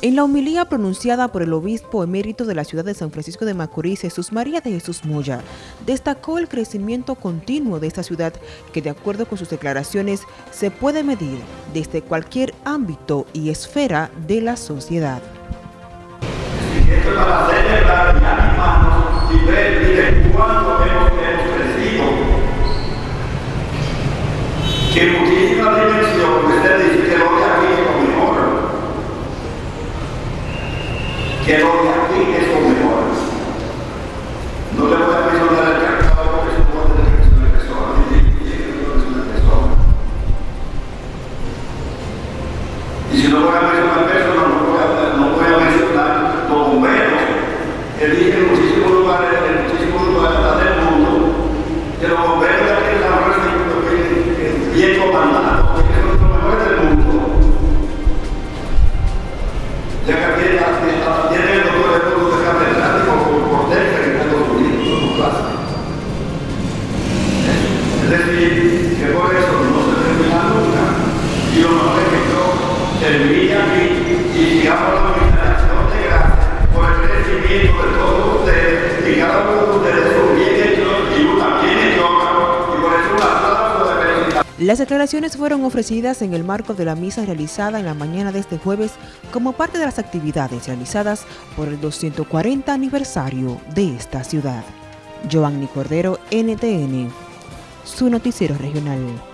En la homilía pronunciada por el obispo emérito de la ciudad de San Francisco de Macorís, Jesús María de Jesús Moya, destacó el crecimiento continuo de esta ciudad que de acuerdo con sus declaraciones se puede medir desde cualquier ámbito y esfera de la sociedad. que es lo mejor. No le voy a mencionar el cacao porque es un de que es una persona. Y si no voy a Las declaraciones fueron ofrecidas en el marco de la misa realizada en la mañana de este jueves como parte de las actividades realizadas por el 240 aniversario de esta ciudad. Giovanni Cordero, NTN, su noticiero regional.